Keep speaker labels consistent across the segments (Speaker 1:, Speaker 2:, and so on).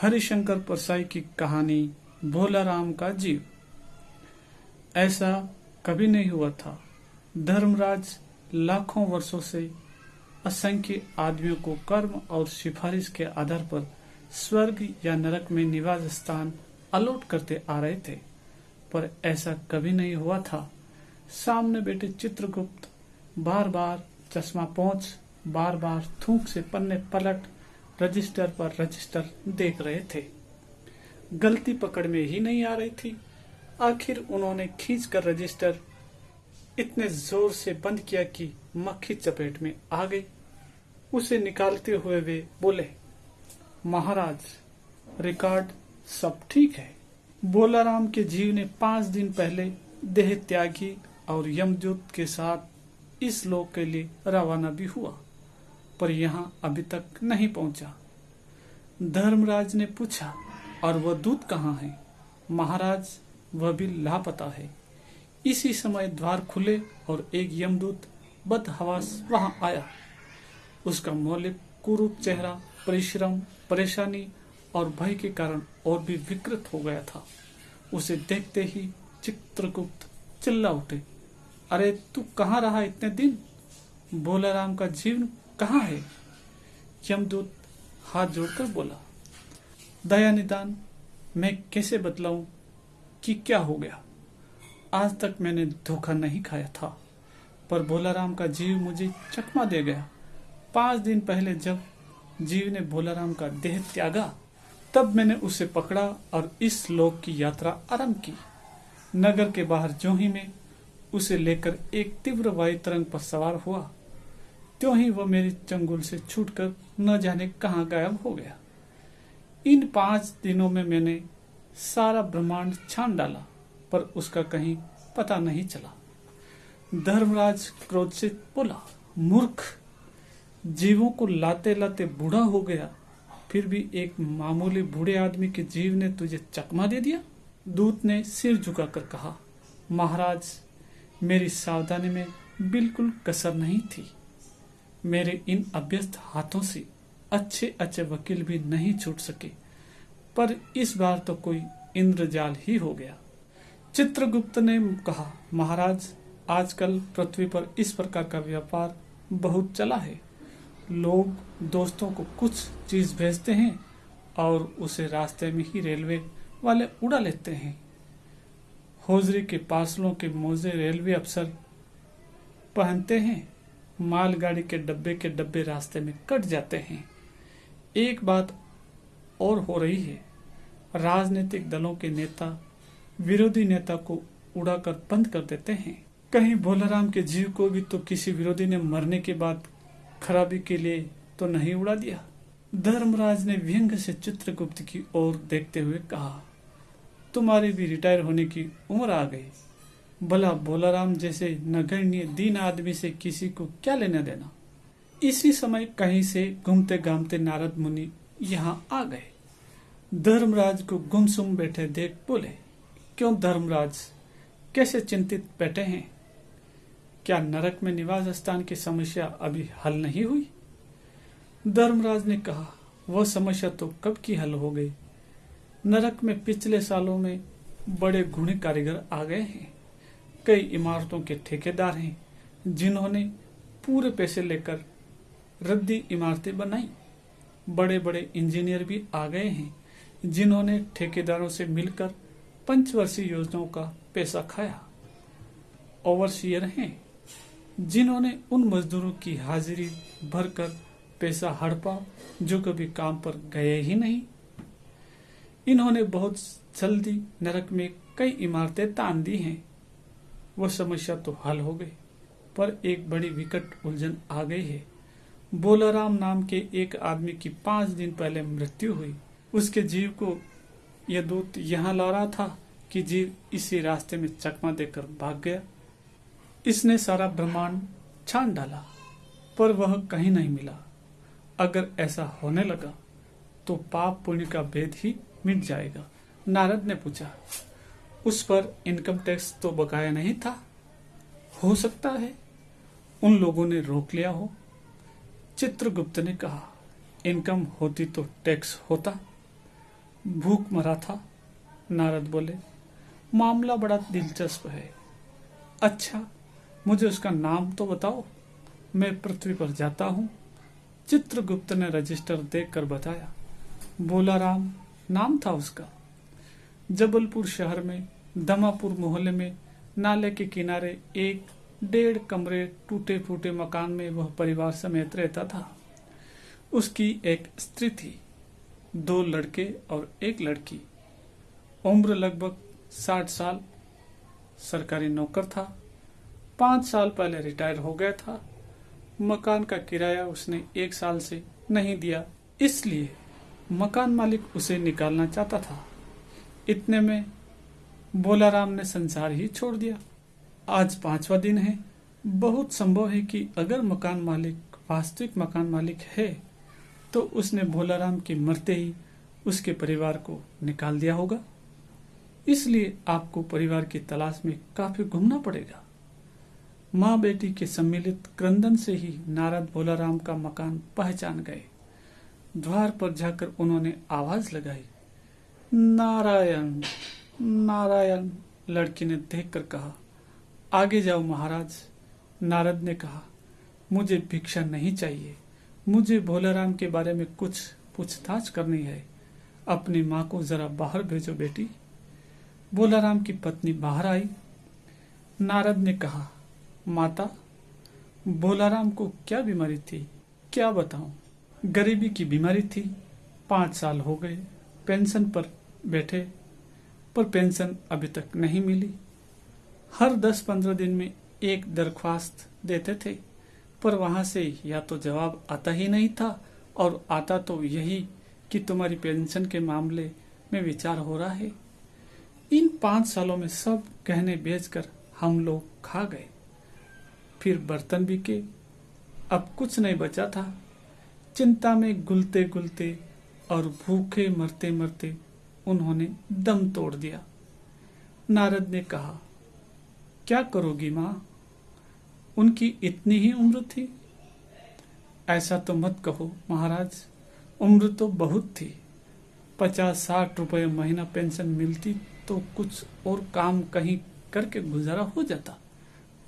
Speaker 1: हरिशंकर परसाई की कहानी भोला राम का जीव। ऐसा कभी नहीं हुआ था। धर्मराज लाखों वर्षों से असंख्य आदमियों को कर्म और सिफारिश के आधार पर स्वर्ग या नरक में निवास स्थान अलॉट करते आ रहे थे। पर ऐसा कभी नहीं हुआ था। सामने बैठे चित्रगुप्त बार बार चश्मा पहुँच बार बार थूक से पन्ने पलट रजिस्टर पर रजिस्टर देख रहे थे। गलती पकड़ में ही नहीं आ रही थी। आखिर उन्होंने खींच कर रजिस्टर इतने ज़ोर से बंद किया कि मक्खी चपेट में आ गई। उसे निकालते हुए वे बोले, महाराज, रिकॉर्ड सब ठीक है। बोलाराम के जीव ने पाँच दिन पहले देह त्यागी और यमदूत के साथ इस लोक के लिए रवाना भी हुआ। पर यहाँ अभी तक नहीं पहुँचा। धर्मराज ने पूछा, और वह दूत कहाँ है? महाराज, वह भी लापता है। इसी समय द्वार खुले और एक यमदूत बदहवास वहाँ आया। उसका मौलिक, कुरूप चेहरा, परिश्रम, परेशानी और भय के कारण और भी विकृत हो गया था। उसे देखते ही चित्रगुप्त चिल्ला उठे, अरे, तू कहाँ रहा इतने दिन? राम का जीवन कहाँ है? यमदूत हाथ जोड़कर बोला, दया निदान, मैं कैसे बतलाऊं कि क्या हो गया? आज तक मैंने धोखा नहीं खाया था, पर भोलाराम का जीव मुझे चकमा दे गया। पाँच दिन पहले जब जीव ने भोलाराम का देह त्यागा, तब मैंने उसे पकड़ा और इस लोक की यात्रा आरंभ की। नगर के बाहर जोही में उसे लेकर एक तीव्र वायु तरंग पर सवार हुआ त्यों ही वह मेरी चंगुल से छूटकर न जाने कहाँ गायब हो गया। इन पाँच दिनों में मैंने सारा ब्रह्मांड छान डाला, पर उसका कहीं पता नहीं चला। धर्मराज क्रोध से बोला, मूर्ख, जीवों को लाते लाते बूढ़ा हो गया, फिर भी एक मामूली बूढ़े आदमी के जीव ने तुझे चकमा दे दिया? दूत ने सिर झुकाकर कहा, महाराज, मेरी सावधानी में बिल्कुल कसर नहीं थी। मेरे इन अभ्यस्त हाथों से अच्छे अच्छे वकील भी नहीं छूट सके। पर इस बार तो कोई इंद्रजाल ही हो गया। चित्रगुप्त ने कहा, महाराज, आजकल पृथ्वी पर इस प्रकार का व्यापार बहुत चला है। लोग दोस्तों को कुछ चीज़ भेजते हैं और उसे रास्ते में ही रेलवे वाले उड़ा लेते हैं। होजरी के पार्सलों के मोजे रेलवे अफसर पहनते हैं। मालगाड़ी के डब्बे के डब्बे रास्ते में कट जाते हैं। एक बात और हो रही है। राजनीतिक दलों के नेता, विरोधी नेता को उड़ाकर बंद कर देते हैं। कहीं भोलाराम के जीव को भी तो किसी विरोधी ने मरने के बाद खराबी के लिए तो नहीं उड़ा दिया। धर्मराज ने व्यंग से चित्रगुप्त की ओर देखते हुए कहा, तुम्हारी भी रिटायर होने की उम्र आ गई। भला भोलाराम जैसे नगण्य, दीन आदमी से किसी को क्या लेना देना? इसी समय कहीं से घूमते घामते नारद मुनि यहाँ आ गए। धर्मराज को गुमसुम बैठे देख बोले, क्यों धर्मराज, कैसे चिंतित बैठे हैं? क्या नरक में निवास स्थान की समस्या अभी हल नहीं हुई? धर्मराज ने कहा, वह समस्या तो कब की हल हो गई? नरक में पिछले सालों में बड़े गुणी कारीगर आ गए हैं। कई इमारतों के ठेकेदार हैं, जिन्होंने पूरे पैसे लेकर रद्दी इमारतें बनाई। बड़े बड़े इंजीनियर भी आ गए हैं, जिन्होंने ठेकेदारों से मिलकर पंचवर्षीय योजनाओं का पैसा खाया। ओवरसीयर हैं, जिन्होंने उन मजदूरों की हाजिरी भरकर पैसा हड़पा, जो कभी काम पर गए ही नहीं। इन्होंने बहुत जल्दी नरक में कई इमारतें तान दी हैं। वह समस्या तो हल हो गई, पर एक बड़ी विकट उलझन आ गई है। बोलाराम नाम के एक आदमी की पाँच दिन पहले मृत्यु हुई। उसके जीव को यह दूत यहाँ ला रहा था कि जीव इसी रास्ते में चकमा देकर भाग गया। इसने सारा ब्रह्मांड छान डाला, पर वह कहीं नहीं मिला। अगर ऐसा होने लगा तो पाप पुण्य का भेद ही मिट जाएगा, नारद ने पूछा। उस पर इनकम टैक्स तो बकाया नहीं था। हो सकता है उन लोगों ने रोक लिया हो। चित्रगुप्त ने कहा, इनकम होती तो टैक्स होता। भूख मरा था, नारद बोले, मामला बड़ा दिलचस्प है। अच्छा मुझे उसका नाम तो बताओ। मैं पृथ्वी पर जाता हूँ। चित्रगुप्त ने रजिस्टर देखकर बताया, बोला राम, नाम था उसका। जबलपुर शहर में, दमापुर मोहल्ले में, नाले के किनारे एक डेढ़ कमरे टूटे फूटे मकान में वह परिवार समेत रहता था। उसकी एक स्त्री थी, दो लड़के और एक लड़की। उम्र लगभग साठ साल, सरकारी नौकर था। पाँच साल पहले रिटायर हो गया था। मकान का किराया उसने एक साल से नहीं दिया, इसलिए मकान मालिक उसे निकालना चाहता था। इतने में बोलाराम ने संसार ही छोड़ दिया। आज पांचवा दिन है। बहुत संभव है कि अगर मकान मालिक, वास्तविक मकान मालिक है तो उसने भोलाराम के मरते ही उसके परिवार को निकाल दिया होगा। इसलिए आपको परिवार की तलाश में काफ़ी घूमना पड़ेगा। माँ बेटी के सम्मिलित क्रंदन से ही नारद भोलाराम का मकान पहचान गए। द्वार पर जाकर उन्होंने आवाज़ लगाई। नारायण नारायण, लड़की ने देखकर कहा, आगे जाओ महाराज। नारद ने कहा, मुझे भिक्षा नहीं चाहिए। मुझे भोलाराम के बारे में कुछ पूछताछ करनी है। अपनी माँ को जरा बाहर भेजो बेटी। भोलाराम की पत्नी बाहर आई। नारद ने कहा, माता बोलाराम को क्या बीमारी थी? क्या बताऊँ? गरीबी की बीमारी थी। पाँच साल हो गए। पेंशन पर बैठे, पर पेंशन अभी तक नहीं मिली। हर दस पंद्रह दिन में एक दरख्वास्त देते थे, पर वहाँ से या तो जवाब आता ही नहीं था, और आता तो यही कि तुम्हारी पेंशन के मामले में विचार हो रहा है। इन पाँच सालों में सब गहने बेचकर हम लोग खा गए। फिर बर्तन बिके, अब कुछ नहीं बचा था। चिंता में गुलते गुलते और भूखे मरते मरते उन्होंने दम तोड़ दिया। नारद ने कहा, क्या करोगी माँ? उनकी इतनी ही उम्र थी? ऐसा तो मत कहो महाराज, उम्र तो बहुत थी। पचास साठ रुपए महीना पेंशन मिलती तो कुछ और काम कहीं करके गुजारा हो जाता,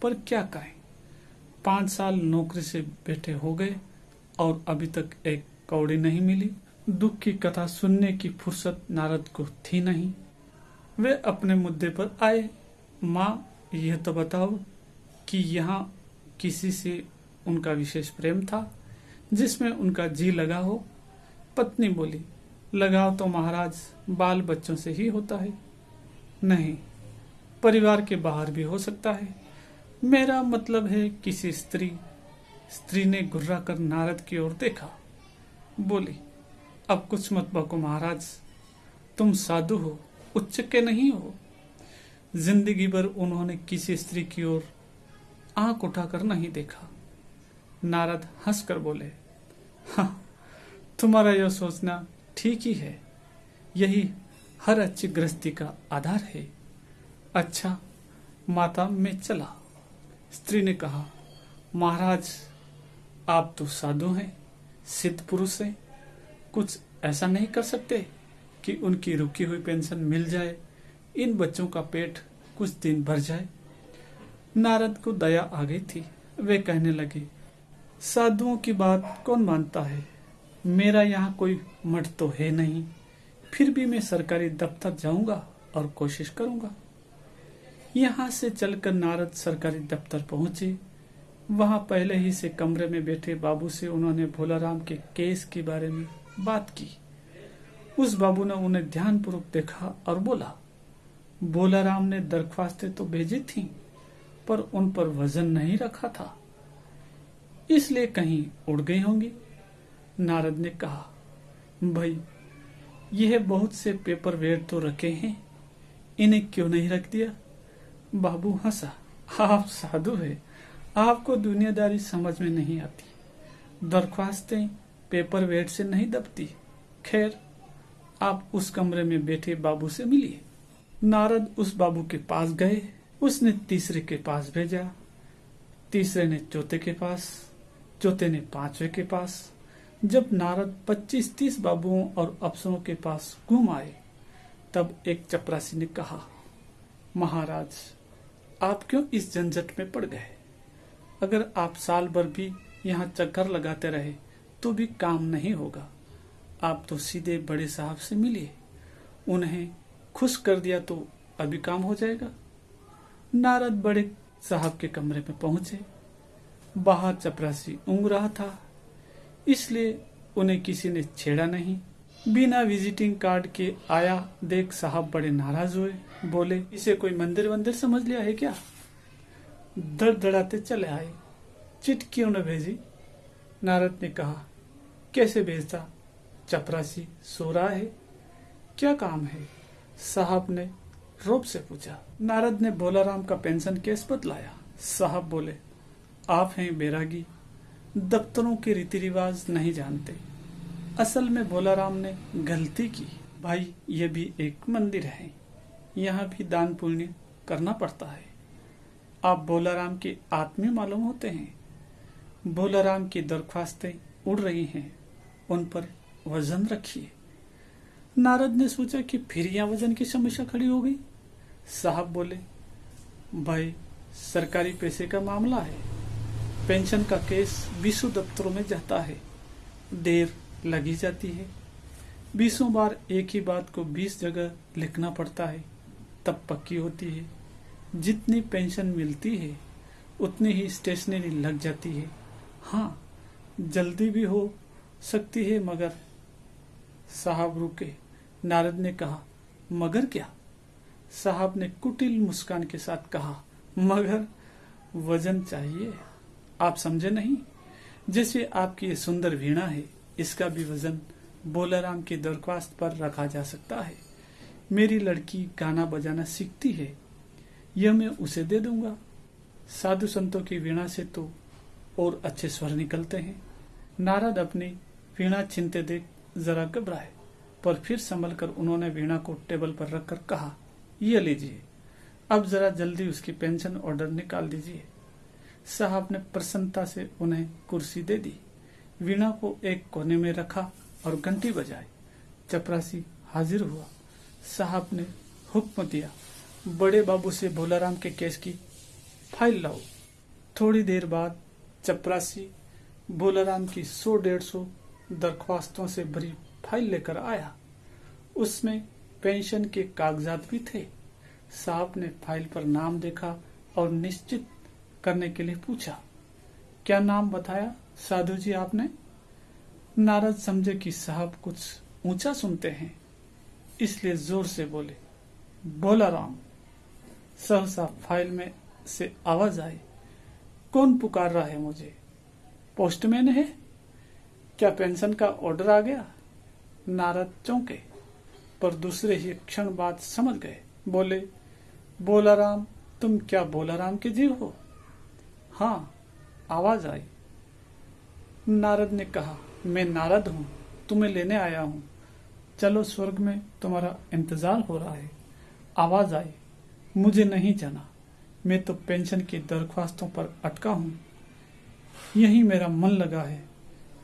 Speaker 1: पर क्या कहें? पाँच साल नौकरी से बैठे हो गए और अभी तक एक कौड़ी नहीं मिली। दुख की कथा सुनने की फुर्सत नारद को थी नहीं। वे अपने मुद्दे पर आए। माँ, यह तो बताओ कि यहाँ किसी से उनका विशेष प्रेम था, जिसमें उनका जी लगा हो। पत्नी बोली, लगाव तो महाराज बाल बच्चों से ही होता है। नहीं, परिवार के बाहर भी हो सकता है। मेरा मतलब है किसी स्त्री स्त्री ने गुर्रा कर नारद की ओर देखा। बोली अब कुछ मत बको महाराज। तुम साधु हो, उच्च के नहीं हो। ज़िंदगी भर उन्होंने किसी स्त्री की ओर आँख उठाकर नहीं देखा। नारद हंसकर बोले हाँ तुम्हारा यह सोचना ठीक ही है। यही हर अच्छी गृहस्थी का आधार है। अच्छा माता में चला। स्त्री ने कहा, महाराज, आप तो साधु हैं, सिद्ध पुरुष हैं। कुछ ऐसा नहीं कर सकते कि उनकी रुकी हुई पेंशन मिल जाए, इन बच्चों का पेट कुछ दिन भर जाए। नारद को दया आ गई थी। वे कहने लगे, साधुओं की बात कौन मानता है? मेरा यहाँ कोई मठ तो है नहीं। फिर भी मैं सरकारी दफ्तर जाऊँगा और कोशिश करूँगा। यहाँ से चलकर नारद सरकारी दफ्तर पहुँचे। वहाँ पहले ही से कमरे में बैठे बाबू से उन्होंने भोलाराम के केस के बारे में बात की। उस बाबू ने उन्हें ध्यानपूर्वक देखा और बोला भोलाराम ने दरख्वास्तें तो भेजी थी, पर उन पर वज़न नहीं रखा था। इसलिए कहीं उड़ गई होंगी। नारद ने कहा, भाई, यह बहुत से पेपर वेट तो रखे हैं, इन्हें क्यों नहीं रख दिया? बाबू हंसा, आप साधु है, आपको दुनियादारी समझ में नहीं आती। दरख्वास्तें पेपर वेट से नहीं दबती। खैर, आप उस कमरे में बैठे बाबू से मिलिए। नारद उस बाबू के पास गए, उसने तीसरे के पास भेजा। तीसरे ने चौथे के पास, चौथे ने पांचवे के पास। जब नारद 25-30 बाबुओं और अफसरों के पास घूम आए, तब एक चपरासी ने कहा, महाराज, आप क्यों इस झंझट में पड़ गए? अगर आप साल भर भी यहाँ चक्कर लगाते रहे तो भी काम नहीं होगा। आप तो सीधे बड़े साहब से मिलिए। उन्हें खुश कर दिया तो अभी काम हो जाएगा। नारद बड़े साहब के कमरे में पहुँचे। बाहर चपरासी ऊँग रहा था, इसलिए उन्हें किसी ने छेड़ा नहीं। बिना विजिटिंग कार्ड के आया, देख साहब बड़े नाराज़ हुए। बोले, इसे कोई मंदिर वंदिर समझ लिया है क्या? दर दड़ाते चले आए। चिट क्यों न भेजी? नारद ने कहा कैसे भेजता चपरासी सो रहा है। क्या काम है? साहब ने रोब से पूछा। नारद ने बोलाराम का पेंशन केस बतलाया? साहब बोले, आप हैं बैरागी, दफ्तरों के रीति रिवाज नहीं जानते। असल में बोलाराम ने गलती की। भाई, ये भी एक मंदिर है। यहाँ भी दान पुण्य करना पड़ता है। आप बोलाराम के आत्मी मालूम होते हैं। बोलाराम की दरख्वास्तें उड़ रही हैं। उन पर वज़न रखिए। नारद ने सोचा कि फिर यहाँ वज़न की समस्या खड़ी हो गई। साहब बोले, भाई, सरकारी पैसे का मामला है। पेंशन का केस बीसों दफ्तरों में जाता है। देर लगी जाती है। बीसों बार एक ही बात को बीस जगह लिखना पड़ता है। तब पक्की होती है। जितनी पेंशन मिलती है, उतनी ही स्टेशनरी लग जाती है। हाँ जल्दी भी हो सकती है मगर? साहब रुके। नारद ने कहा, मगर क्या? साहब ने कुटिल मुस्कान के साथ कहा, मगर वज़न चाहिए। आप समझे नहीं? जैसे आपकी सुंदर वीणा है, इसका भी वज़न बोलाराम की दरख्वास्त पर रखा जा सकता है। मेरी लड़की गाना बजाना सीखती है। यह मैं उसे दे दूँगा। साधु संतों की वीणा से तो और अच्छे स्वर निकलते हैं। नारद अपनी वीणा चिंते देख जरा घबराए, पर फिर संभल कर उन्होंने वीणा को टेबल पर रखकर कहा यह लीजिए अब जरा जल्दी उसकी पेंशन ऑर्डर निकाल दीजिए। साहब ने प्रसन्नता से उन्हें कुर्सी दे दी। वीणा को एक कोने में रखा और घंटी बजाई। चपरासी हाजिर हुआ। साहब ने हुक्म दिया, बड़े बाबू से भोलाराम के केस की फ़ाइल लाओ। थोड़ी देर बाद चपरासी भोलाराम की सौ डेढ़ सौ दरख्वास्तों से भरी फ़ाइल लेकर आया। उसमें पेंशन के कागजात भी थे। साहब ने फ़ाइल पर नाम देखा और निश्चित करने के लिए पूछा, क्या नाम बताया साधु जी आपने? नारद समझे कि साहब कुछ ऊँचा सुनते हैं, इसलिए ज़ोर से बोले, बोला राम, सहसा फ़ाइल में से आवाज़ आई, कौन पुकार रहा है मुझे? पोस्टमैन है क्या पेंशन का ऑर्डर आ गया? नारद चौंके। पर दूसरे ही क्षण बाद समझ गए। बोले बोला राम तुम क्या बोला राम के जीव हो? हाँ आवाज़ आई। नारद ने कहा, मैं नारद हूँ, तुम्हें लेने आया हूँ। चलो स्वर्ग में तुम्हारा इंतज़ार हो रहा है। आवाज़ आई, मुझे नहीं जाना। मैं तो पेंशन की दरख्वास्तों पर अटका हूँ। यही मेरा मन लगा है।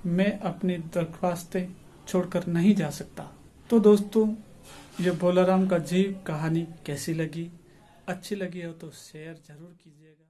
Speaker 1: मैं अपनी दरख्वास्तें छोड़कर नहीं जा सकता। तो दोस्तों, ये बोलाराम का जीव कहानी कैसी लगी? अच्छी लगी हो तो शेयर ज़रूर कीजिएगा।